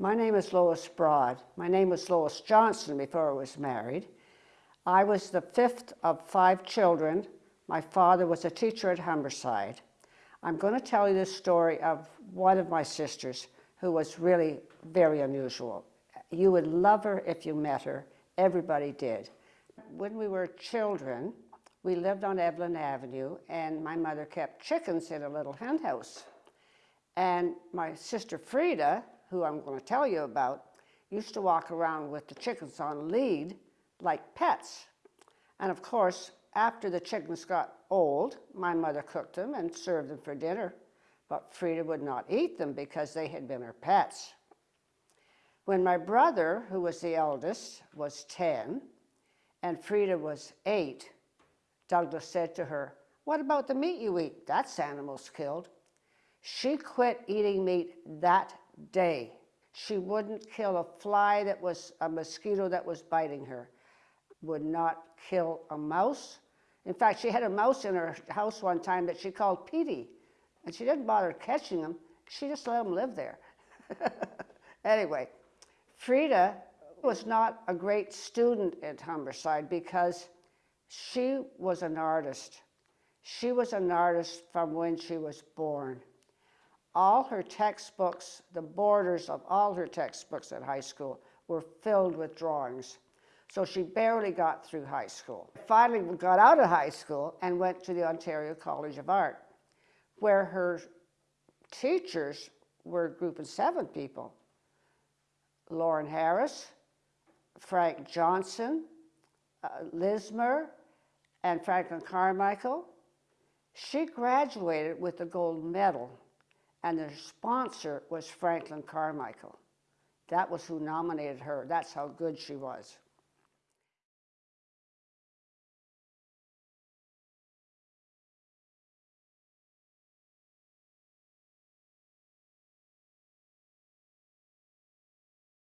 My name is Lois Broad. My name was Lois Johnson before I was married. I was the fifth of five children. My father was a teacher at Humberside. I'm going to tell you the story of one of my sisters who was really very unusual. You would love her if you met her. Everybody did. When we were children, we lived on Evelyn Avenue and my mother kept chickens in a little hen house. And my sister Frida, who I'm going to tell you about, used to walk around with the chickens on lead like pets. And of course, after the chickens got old, my mother cooked them and served them for dinner, but Frida would not eat them because they had been her pets. When my brother, who was the eldest, was 10 and Frida was 8, Douglas said to her, what about the meat you eat? That's animals killed. She quit eating meat that day. She wouldn't kill a fly that was a mosquito that was biting her, would not kill a mouse. In fact, she had a mouse in her house one time that she called Petey, and she didn't bother catching him. She just let him live there. anyway, Frida was not a great student at Humberside because she was an artist. She was an artist from when she was born all her textbooks, the borders of all her textbooks at high school were filled with drawings. So she barely got through high school. Finally got out of high school and went to the Ontario College of Art, where her teachers were a group of seven people. Lawren Harris, Frank Johnston, uh, Lismer, and Franklin Carmichael. She graduated with a gold medal and the sponsor was Franklin Carmichael. That was who nominated her. That's how good she was.